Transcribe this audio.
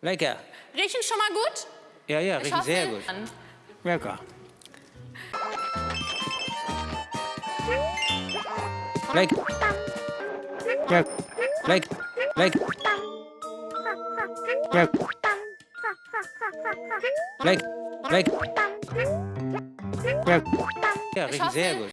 Lecker. Riechen schon mal gut? Ja, ja, riechen sehr gut. an. Lecker. Leck. Leck. Leck. Leck. Leck. Leck. Leck. Leck. Ja, riechen sehr gut.